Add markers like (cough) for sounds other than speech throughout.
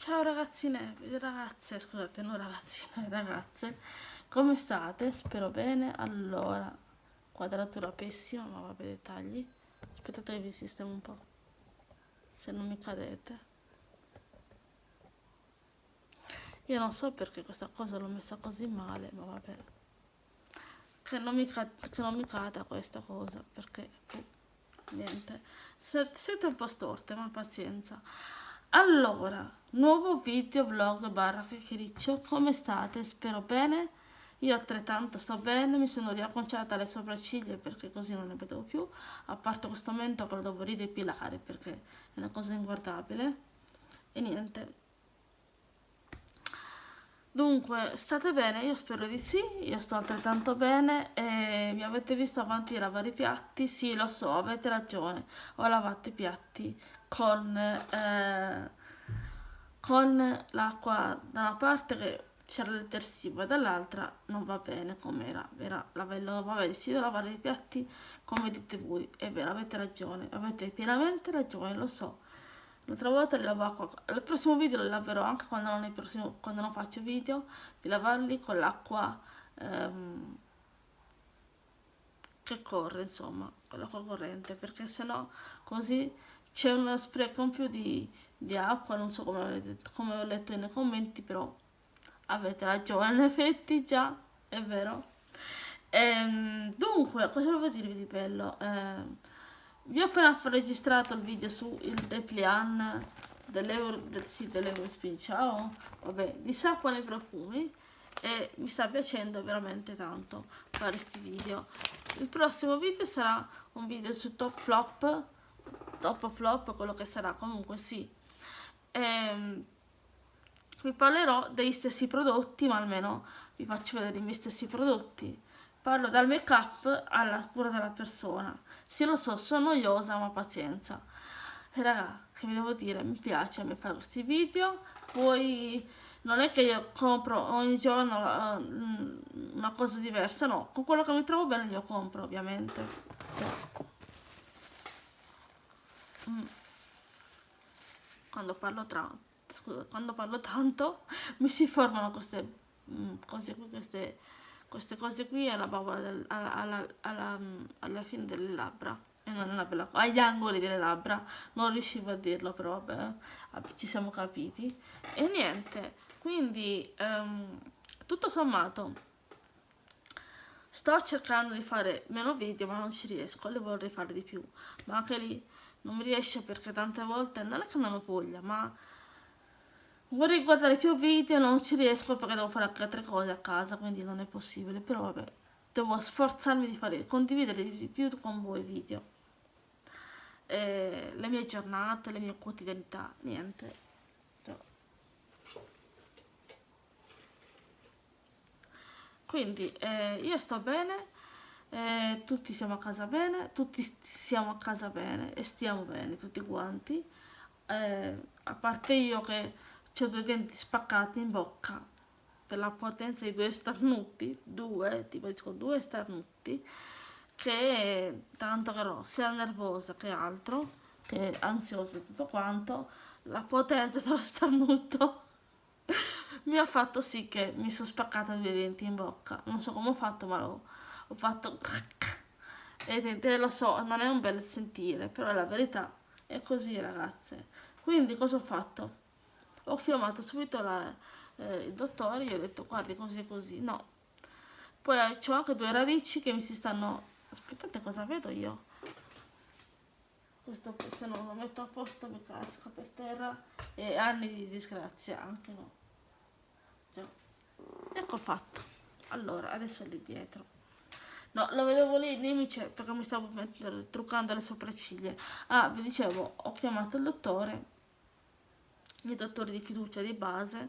Ciao ragazzine, ragazze, scusate, non ragazzine, (laughs) ragazze, come state? Spero bene. Allora, quadratura pessima, ma vabbè, dettagli. Aspettate che vi sistemo un po', se non mi cadete. Io non so perché questa cosa l'ho messa così male, ma vabbè. Che non mi, che non mi cada questa cosa, perché... Niente. Siete un po' storte, ma pazienza. Allora, nuovo video vlog barra chiacchiericcio, come state? Spero bene? Io altrettanto sto bene, mi sono riacconciata le sopracciglia perché così non ne vedevo più, a parte questo momento che lo devo ridepilare perché è una cosa inguardabile. E niente. Dunque, state bene? Io spero di sì, io sto altrettanto bene e mi avete visto avanti a lavare i piatti? Sì, lo so, avete ragione, ho lavato i piatti con, eh, con l'acqua da una parte che c'era il detersivo e dall'altra non va bene come era, era vabbè sì devo lavare i piatti come dite voi, è vero, avete ragione, avete pienamente ragione, lo so. L'altra volta li acqua, il prossimo video li laverò anche quando non, prossimo, quando non faccio video, di lavarli con l'acqua ehm, che corre, insomma, con l'acqua corrente, perché sennò così c'è uno spreco in più di, di acqua, non so come, avete, come ho letto nei commenti, però avete ragione, (laughs) in effetti già, è vero. Ehm, dunque, cosa volevo dirvi di bello? Ehm, vi ho appena registrato il video su il Deplian dell'Euro del, sì, dell'Eurospin, ciao, vabbè, di sapone e profumi e mi sta piacendo veramente tanto fare questi video. Il prossimo video sarà un video su top flop top flop, quello che sarà, comunque sì. Ehm, vi parlerò degli stessi prodotti, ma almeno vi faccio vedere i miei stessi prodotti. Parlo dal make up alla cura della persona. Sì, lo so, sono noiosa, ma pazienza. E raga, che vi devo dire, mi piace a me fare questi video, poi non è che io compro ogni giorno uh, una cosa diversa, no, con quello che mi trovo bene io compro, ovviamente. Cioè, Mm. quando parlo tra scusa, quando parlo tanto (laughs) mi si formano queste mm, cose qui queste, queste cose qui alla, del, alla, alla, alla, mm, alla fine delle labbra. E non è una bella agli angoli delle labbra. Non riuscivo a dirlo però vabbè ci siamo capiti. E niente quindi um, tutto sommato sto cercando di fare meno video ma non ci riesco le vorrei fare di più. Ma anche lì non mi riesce perché tante volte non è che non ho voglia ma vorrei guardare più video non ci riesco perché devo fare anche altre cose a casa quindi non è possibile però vabbè devo sforzarmi di fare condividere di più con voi video. Eh, le mie giornate le mie quotidianità niente. Quindi eh, io sto bene eh, tutti siamo a casa bene, tutti siamo a casa bene e stiamo bene tutti quanti, eh, a parte io che ho due denti spaccati in bocca. Per la potenza di due starnuti, due, tipo dico due starnuti, che tanto che ero sia nervosa che altro, che ansiosa e tutto quanto, la potenza (laughs) dello starnuto (laughs) mi ha fatto sì che mi sono spaccata due denti in bocca, non so come ho fatto ma l'ho ho fatto (laughs) e lo so non è un bel sentire però la verità. È così ragazze. Quindi cosa ho fatto ho chiamato subito la, eh, il dottore gli ho detto guardi così così no. Poi ho anche due radici che mi si stanno aspettate cosa vedo io? Questo se non lo metto a posto mi casca per terra e anni di disgrazia anche no. Già. ecco fatto. Allora adesso lì dietro. No, lo vedevo lì, nemici perché mi stavo truccando le sopracciglia. Ah, vi dicevo, ho chiamato il dottore, il mio dottore di fiducia di base,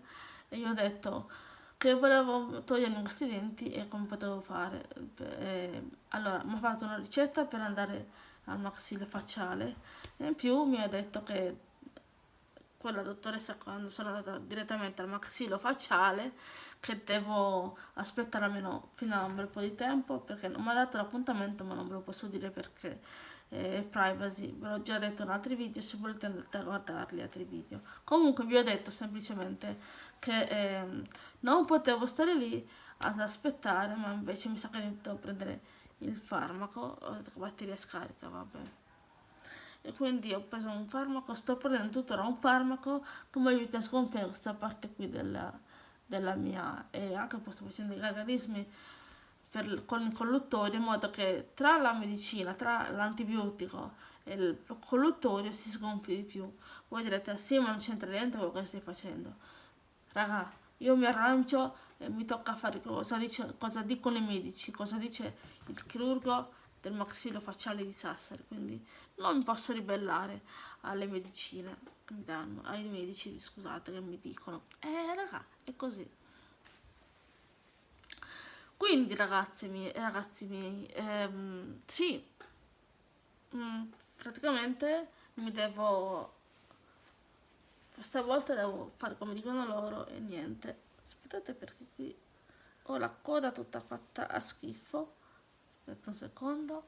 e gli ho detto che volevo togliermi questi denti e come potevo fare. E, allora, mi ha fatto una ricetta per andare al maxilla facciale e in più mi ha detto che quella dottoressa quando sono andata direttamente al maxillo facciale che devo aspettare almeno fino a un bel po' di tempo perché non mi ha dato l'appuntamento ma non ve lo posso dire perché e privacy, ve l'ho già detto in altri video, se volete andate a guardarli altri video. Comunque vi ho detto semplicemente che eh, non potevo stare lì ad aspettare, ma invece mi sa che devo prendere il farmaco, batteria scarica, vabbè. E quindi ho preso un farmaco, sto prendendo tuttora un farmaco che mi aiuta a sgonfiare questa parte qui della, della mia, e anche sto facendo i gargarismi per, con il colluttorio in modo che tra la medicina, tra l'antibiotico e il colluttorio si sgonfi di più. Voi direte, sì ma non c'entra niente quello che stai facendo. Raga, io mi arrangio e mi tocca fare cosa, dice, cosa dicono i medici, cosa dice il chirurgo del maxillofacciale di Sassari, quindi non mi posso ribellare alle medicine che mi danno, ai medici, scusate, che mi dicono. Eh raga, è così. Quindi ragazzi miei, ragazzi miei, ehm, sì, mm, praticamente mi devo stavolta devo fare come dicono loro e niente. Aspettate perché qui ho la coda tutta fatta a schifo. Aspetta un secondo.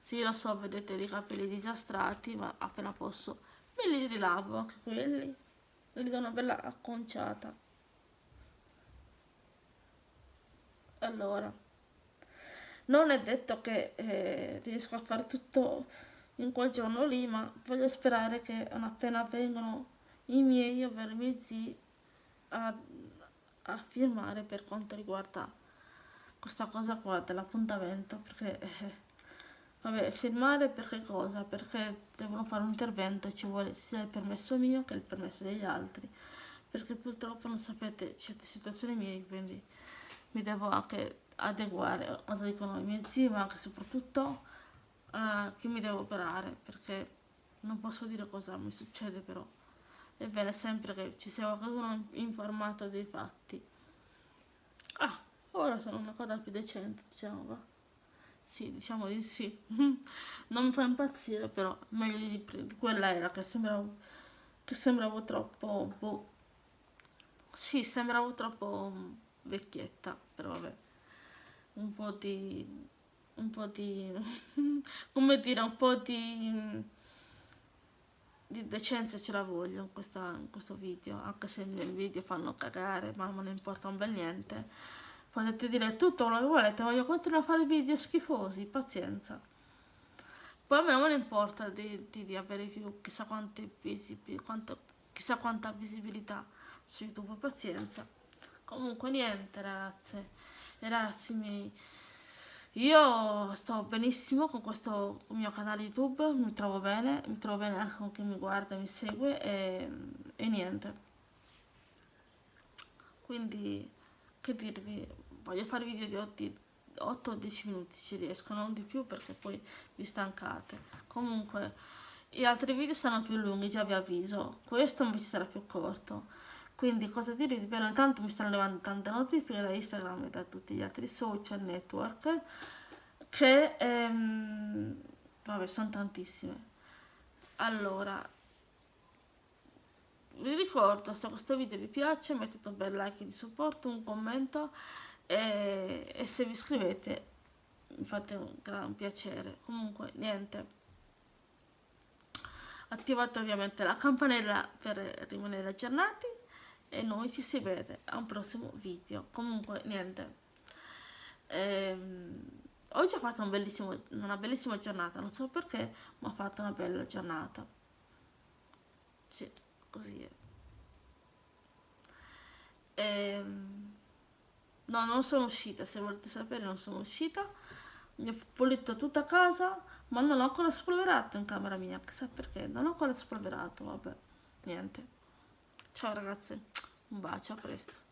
Sì lo so vedete i capelli disastrati ma appena posso me li rilavo anche quelli. Li do una bella acconciata allora non è detto che eh, riesco a fare tutto in quel giorno lì, ma voglio sperare che appena vengono i miei, ovvero i miei zii, a, a firmare per quanto riguarda questa cosa qua dell'appuntamento, perché... Eh, vabbè, firmare per che cosa? Perché devono fare un intervento e ci vuole sia il permesso mio che il permesso degli altri, perché purtroppo non sapete certe situazioni mie, quindi mi devo anche adeguare a cosa dicono i miei zii, ma anche soprattutto uh, che mi devo operare perché non posso dire cosa mi succede però è bene sempre che ci sia qualcuno informato dei fatti. Ah ora sono una cosa più decente diciamo va. Sì diciamo di sì. (laughs) Non mi fa impazzire però meglio di, di quella era che sembravo che sembravo troppo boh. Sì sembravo troppo vecchietta però vabbè. Un po' di un po' di (laughs) come dire un po' di di decenza ce la voglio in, questa, in questo video anche se i miei video fanno cagare ma non importa un bel niente. Potete dire tutto quello che volete voglio continuare a fare video schifosi pazienza. Poi a me non importa di, di, di avere più chissà quante visibilità quanto, chissà quanta visibilità su youtube pazienza comunque niente ragazze e ragazzi miei io sto benissimo con questo mio canale YouTube, mi trovo bene, mi trovo bene anche con chi mi guarda, mi segue e, e niente. Quindi, che dirvi, voglio fare video di 8-10 minuti ci riesco, non di più perché poi vi stancate. Comunque, gli altri video saranno più lunghi, già vi avviso. Questo invece sarà più corto. Quindi cosa dirvi? Per intanto mi stanno arrivando tante notifiche da Instagram e da tutti gli altri social network che ehm, vabbè sono tantissime. Allora vi ricordo se questo video vi piace mettete un bel like di supporto, un commento e, e se vi iscrivete mi fate un gran piacere. Comunque niente attivate ovviamente la campanella per rimanere aggiornati e noi ci si vede a un prossimo video. Comunque niente. Ehm, oggi ho fatto un una bellissima giornata non so perché ma ho fatto una bella giornata. Sì così è. Ehm, no non sono uscita se volete sapere non sono uscita. Mi ho pulito tutta casa ma non ho ancora spolverato in camera mia chissà perché. Non ho ancora spolverato vabbè niente ciao ragazzi un bacio a presto